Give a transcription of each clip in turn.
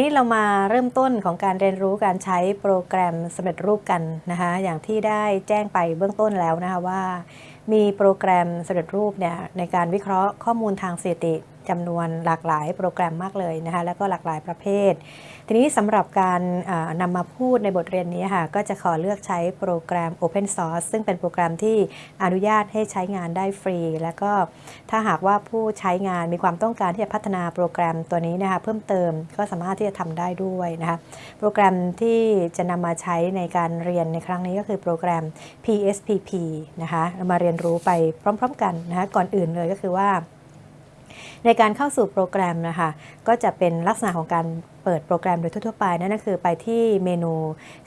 นี้เรามาเริ่มต้นของการเรียนรู้การใช้โปรแกรมสำเร็จรูปกันนะคะอย่างที่ได้แจ้งไปเบื้องต้นแล้วนะคะว่า มีโปรแกรมสำเร็จรูปเนี่ยในการวิเคราะห์ข้อมูลทางสถิติ จำนวนหลากหลายโปรแกรมมากเลยนะคะแล้วก็หลากหลายประเภท ทีนี้สำหรับการนำมาพูดในบทเรียนนี้ค่ะก็จะขอเลือกใช้โปรแกรม Open Source ซึ่งเป็นโปรแกรมที่อนุญาตให้ใช้งานได้ฟรี แล้วก็ถ้าหากว่าผู้ใช้งานมีความต้องการที่จะพัฒนาโปรแกรมตัวนี้นะคะเพิ่มเติมก็สามารถที่จะทำได้ด้วยนะคะโปรแกรมที่จะนำมาใช้ในการเรียนในครั้งนี้ก็คือโปรแกรม PSPP นะคะเรามาเรียนรู้ไปพร้อม ๆ กันนะคะก่อนอื่นเลยก็คือว่า ในการเข้าสู่โปรแกรมนะคะก็จะเป็นลักษณะของการเปิดโปรแกรมโดยทั่วไปนั่นก็คือไปที่เมนู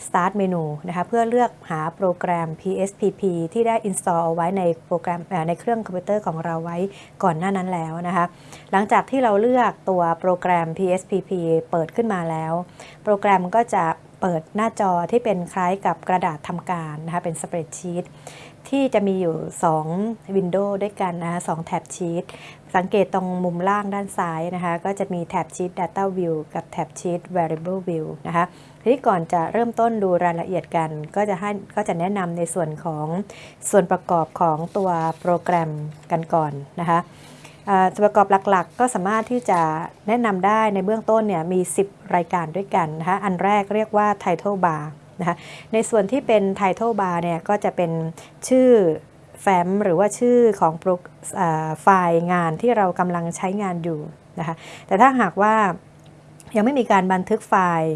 start เมนูนะคะเพื่อเลือกหาโปรแกรม PSPP ที่ได้ install เอาไว้ในโปรแกรมในเครื่องคอมพิวเตอร์ของเราไว้ก่อนหน้านั้นแล้วนะคะหลังจากที่เราเลือกตัวโปรแกรม PSPP เปิดขึ้นมาแล้ว โปรแกรมก็จะเปิดหน้าจอที่เป็นคล้ายกับกระดาษทำการนะคะเป็นสเปรดชีต ที่จะมีอยู่ 2 วินโดว์ด้วยกันนะคะสแท็บชีตสังเกตตรงมุมล่างด้านซ้ายนะคะ ก็จะมีแท็บชีต Data View กับแท็บชีต Variable View นะคะทีนี้ก่อนจะเริ่มต้นดูรายละเอียดกัน ก็จะให้ก็จะแนะนำในส่วนของส่วนประกอบของตัวโปรแกรมกันก่อนนะคะส่วนประกอบหลักๆ ก็สามารถที่จะแนะนำได้ในเบื้องต้นเนี่ยมี 10 รายการด้วยกันนะคะอันแรกเรียกว่า Title Bar นะคะในส่วนที่เป็น Title Bar เนี่ยก็จะเป็นชื่อแฟ้มหรือว่าชื่อของไฟล์งานที่เรากำลังใช้งานอยู่นะคะแต่ถ้าหากว่ายังไม่มีการบันทึกไฟล์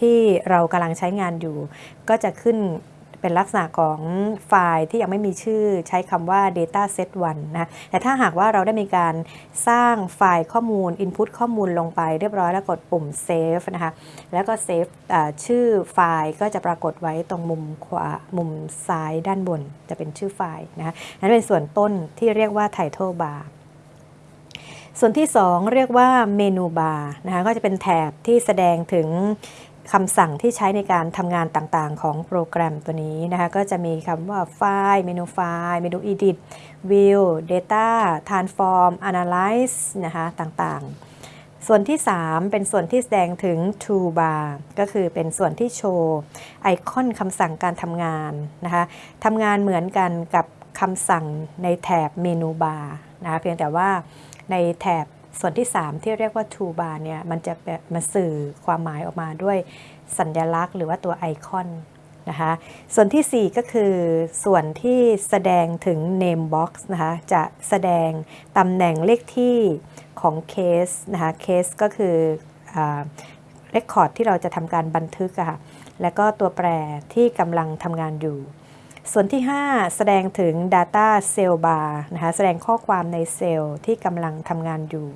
ที่เรากำลังใช้งานอยู่ ก็จะขึ้น เป็นลักษณะของไฟล์ที่ยังไม่มีชื่อใช้คำว่า data set 1นะแต่ถ้าหากว่าเราได้มีการสร้างไฟล์ข้อมูล input ข้อมูลลงไปเรียบร้อยแล้วกดปุ่ม save นะคะแล้วก็ save ชื่อไฟล์ก็จะปรากฏไว้ตรงมุมขวามุมซ้ายด้านบนจะเป็นชื่อไฟล์นะคะนั่นเป็นส่วนต้นที่เรียกว่า title bar ส่วนที่ 2 เรียกว่าเมนูบาร์นะคะก็จะเป็นแถบที่แสดงถึง คำสั่งที่ใช้ในการทำงานต่างๆ ของโปรแกรมตัวนี้นะคะ ก็จะมีคำว่าไฟล์เมนูไฟล์เมนู edit view data transform analyze นะคะต่างๆ ส่วนที่ 3 เป็นส่วนที่แสดงถึง toolbar ก็คือเป็นส่วนที่โชว์ไอคอนคำสั่งการทำงานนะคะทำงานเหมือนกันกับคำสั่งในแถบเมนูบาร์นะคะเพียงแต่ว่าในแถบ ส่วนที่ 3 ที่เรียกว่า toolbar เนี่ยมันจะมาสื่อความหมายออกมาด้วยสัญลักษณ์ หรือว่าตัวไอคอนนะคะส่วนที่ 4 ก็คือส่วนที่แสดงถึง name box นะคะจะแสดงตำแหน่งเลขที่ของเคสนะคะเคสก็คือ record ที่เราจะทำการบันทึกค่ะและก็ตัวแปรที่กำลังทำงานอยู่ ส่วนที่ 5 แสดงถึง Data Cell Bar นะคะแสดงข้อความในเซลล์ที่กำลังทำงานอยู่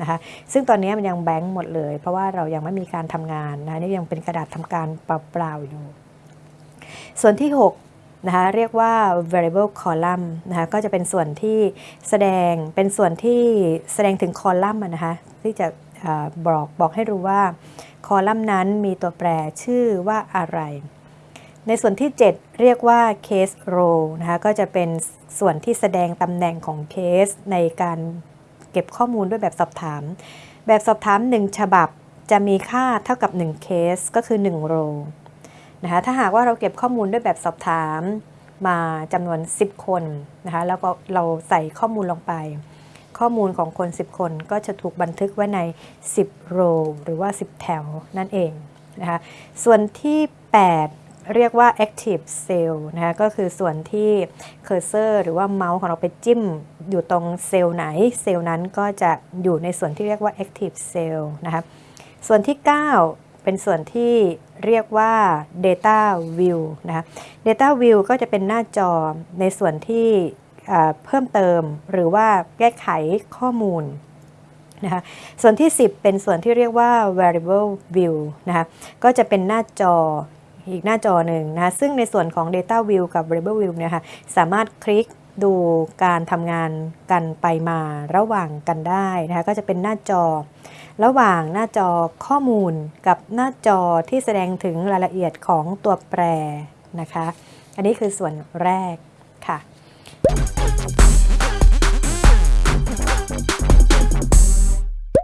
นะคะซึ่งตอนนี้มันยังแบงค์หมดเลย เพราะว่าเรายังไม่มีการทำงานนะนี่ยังเป็นกระดาษทำการเปล่าๆอยู่ ส่วนที่6นะคะเรียกว่า variable column นะคะก็จะเป็นส่วนที่แสดงเป็นส่วนที่แสดงถึงคอลัมน์นะคะที่จะบอกบอกให้รู้ว่าคอลัมน์นั้นมีตัวแปรชื่อว่าอะไร ในส่วนที่ 7 เรียกว่า case row นะคะก็จะเป็นส่วนที่แสดงตำแหน่งของเคสในการเก็บข้อมูลด้วยแบบสอบถาม แบบสอบถาม 1 ฉบับจะมีค่าเท่ากับ 1 เคสก็คือ 1 โรนะคะถ้าหากว่าเราเก็บข้อมูลด้วยแบบสอบถามมาจำนวน 10 คนนะคะแล้วก็เราใส่ข้อมูลลงไป ข้อมูลของคน 10 คนก็จะถูกบันทึกไว้ใน 10 โรหรือว่า 10 แถวนั่นเองนะคะส่วนที่ 8 เรียกว่า active cell นะคะก็คือส่วนที่เคอร์เซอร์หรือว่าเมาส์ของเราไปจิ้มอยู่ตรงเซลล์ไหน เซลล์นั้นก็จะอยู่ในส่วนที่เรียกว่า active cell นะคะส่วนที่ 9 เป็นส่วนที่เรียกว่า data view นะคะ data view ก็จะเป็นหน้าจอในส่วนที่เพิ่มเติมหรือว่าแก้ไขข้อมูลนะคะส่วนที่ 10 เป็นส่วนที่เรียกว่า variable view นะคะก็จะเป็นหน้าจอ อีกหน้าจอหนึ่งนะซึ่งในส่วนของ Data View กับ Variable View เนี่ยค่ะสามารถคลิกดูการทำงานกันไปมาระหว่างกันได้นะคะก็จะเป็นหน้าจอ ระหว่างหน้าจอข้อมูลกับหน้าจอที่แสดงถึงรายละเอียดของตัวแปรนะคะ อันนี้คือส่วนแรกค่ะ